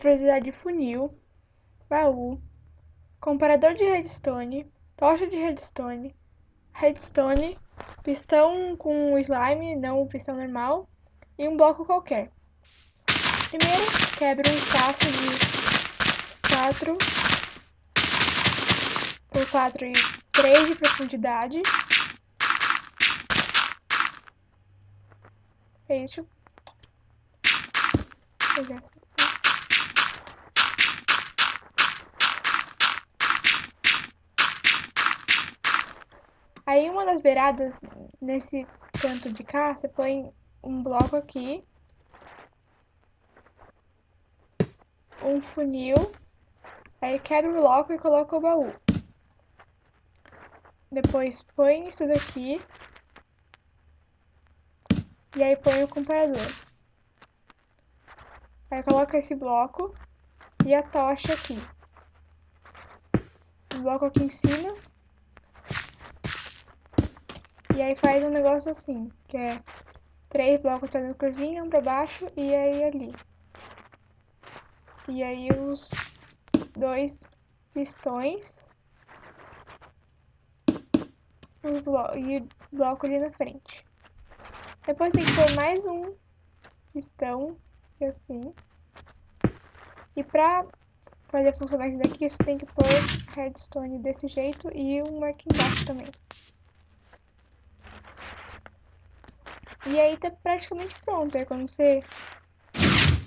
precisar de funil, baú, comparador de redstone, tocha de redstone, redstone, pistão com slime, não pistão normal, e um bloco qualquer. Primeiro, quebra um espaço de 4 por 4 e 3 de profundidade. É isso. Exército. Aí uma das beiradas, nesse canto de cá, você põe um bloco aqui. Um funil. Aí quebra o bloco e coloca o baú. Depois põe isso daqui. E aí põe o comparador. Aí coloca esse bloco e a tocha aqui. O bloco aqui em cima. E aí faz um negócio assim, que é três blocos fazendo curvinha, um pra baixo e aí ali. E aí os dois pistões os blo e o bloco ali na frente. Depois tem que pôr mais um pistão, assim. E pra fazer funcionar isso daqui, você tem que pôr redstone desse jeito e um embaixo também. E aí tá praticamente pronto. Aí quando você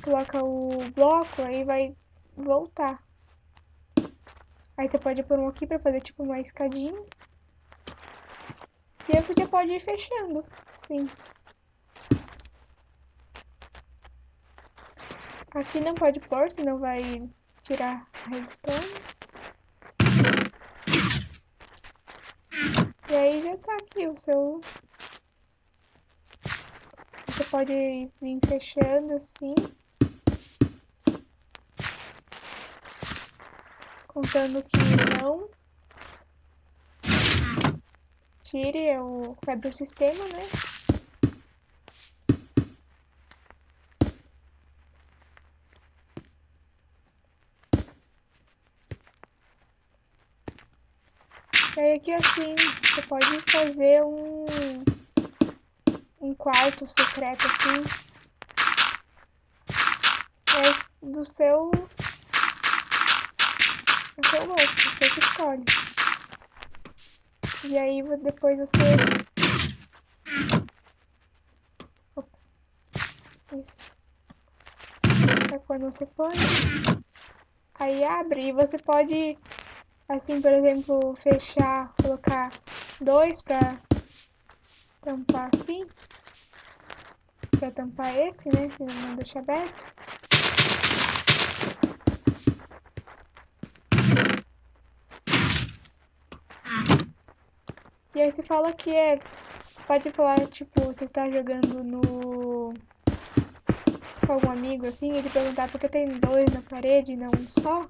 coloca o bloco, aí vai voltar. Aí você pode pôr um aqui pra fazer tipo uma escadinha. E você já pode ir fechando, sim. Aqui não pode pôr, senão vai tirar a redstone. E aí já tá aqui o seu pode vir fechando assim. Contando que não tire o quebra o sistema, né? E aí aqui assim, você pode fazer um um quarto secreto assim. É do seu. Do seu gosto, você que escolhe. E aí depois você. Opa. Isso. É quando você põe. Aí abre e você pode, assim, por exemplo, fechar, colocar dois pra tampar assim para tampar esse, né? Que não deixa aberto. E aí você fala que é... Pode falar, tipo, você está jogando no... Com algum amigo, assim, ele perguntar porque tem dois na parede e não um só.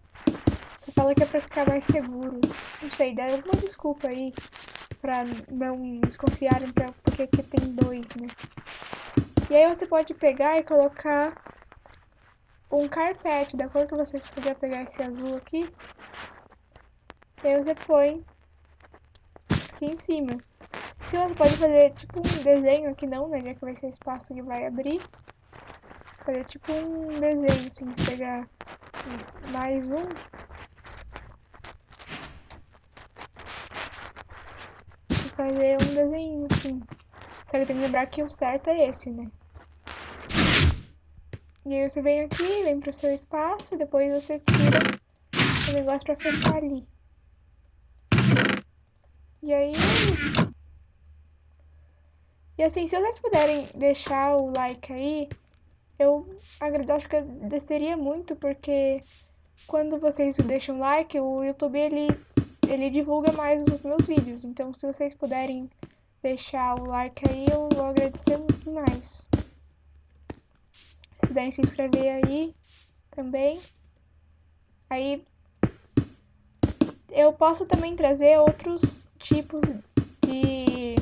Você fala que é pra ficar mais seguro. Não sei, dá alguma desculpa aí pra não desconfiarem pra, porque que tem dois, né? E aí você pode pegar e colocar um carpete, da cor que você escolher pegar esse azul aqui. E aí você põe aqui em cima. Aqui você pode fazer tipo um desenho aqui não, né? Já que vai ser espaço que vai abrir. Fazer tipo um desenho, assim, se pegar mais um. E fazer um desenho assim. Só que tem que lembrar que o certo é esse, né? E aí você vem aqui, vem pro seu espaço, depois você tira o negócio pra fechar ali. E aí é isso. E assim, se vocês puderem deixar o like aí, eu acho que agradeceria muito, porque quando vocês deixam like, o YouTube ele, ele divulga mais os meus vídeos. Então, se vocês puderem deixar o like aí, eu vou agradecer muito mais puderem se inscrever aí também. Aí eu posso também trazer outros tipos de,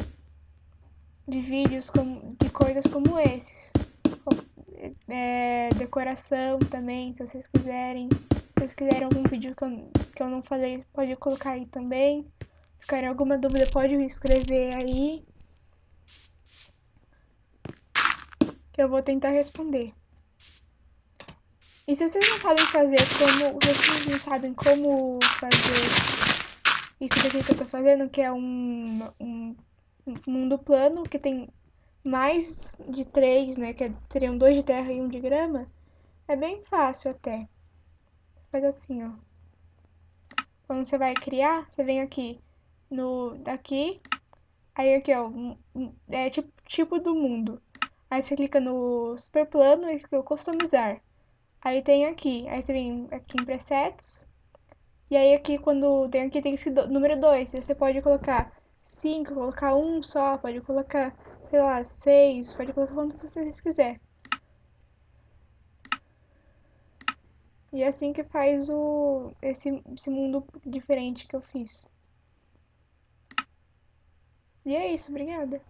de vídeos com, de coisas como esses. é, decoração também, se vocês quiserem. Se vocês quiserem algum vídeo que eu, que eu não falei, pode colocar aí também. Se ficarem alguma dúvida, pode me escrever aí. Que eu vou tentar responder. E se vocês não sabem fazer como... Vocês não sabem como fazer isso daqui que eu tô fazendo, que é um, um, mundo plano, que tem mais de três, né, que é, teriam dois de terra e um de grama, é bem fácil até. Faz assim, ó. Quando você vai criar, você vem aqui no daqui, aí aqui, ó, é tipo, tipo do mundo. Aí você clica no super plano e clica customizar. Aí tem aqui, aí você vem aqui em presets. E aí aqui quando tem aqui tem esse do, número 2, você pode colocar 5, colocar um só, pode colocar sei lá, seis, pode colocar quantos vocês quiser. E é assim que faz o esse, esse mundo diferente que eu fiz. E é isso, obrigada.